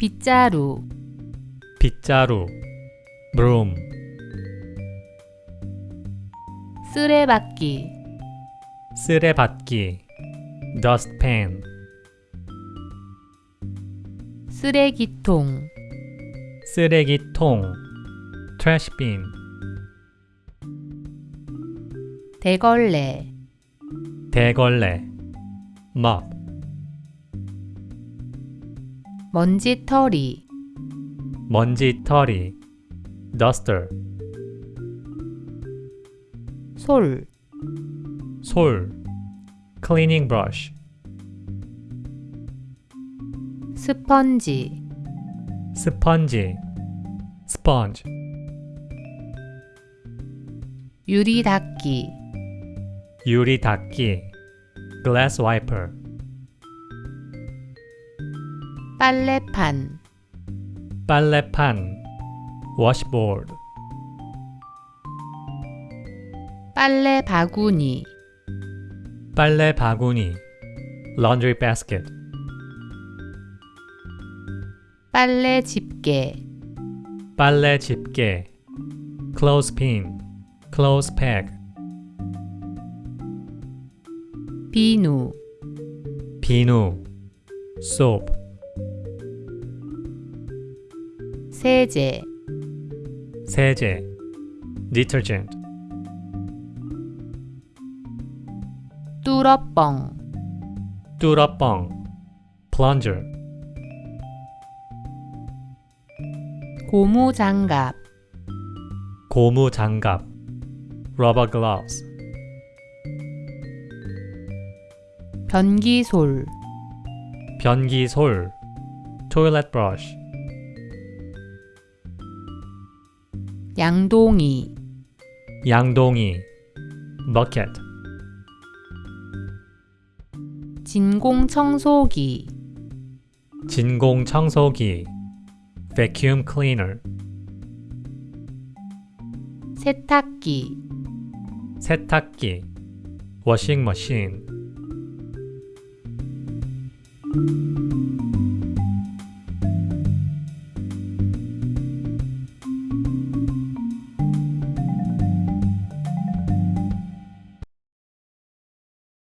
빗자루. 빗자루 broom. 쓰레받기. 쓰레받기 dustpan. 쓰레기통. 쓰레기통 trash bin 대걸레. 대걸레 mop 먼지털이 먼지털이 duster 솔 솔 cleaning brush 스펀지 스펀지 sponge 유리 닦기 유리 닦기 glass wiper 빨래판 빨래판 washboard 빨래 바구니 빨래 바구니 laundry basket 빨래 집게 빨래 집게 clothespin clothes peg 비누 비누 soap 세제 세제 detergent 뚫어뻥 뚫어뻥 plunger 고무장갑 고무 장갑 rubber gloves 변기솔 변기솔 toilet brush 양동이 양동이 bucket 진공 청소기 진공 청소기 vacuum cleaner 세탁기 세탁기 washing machine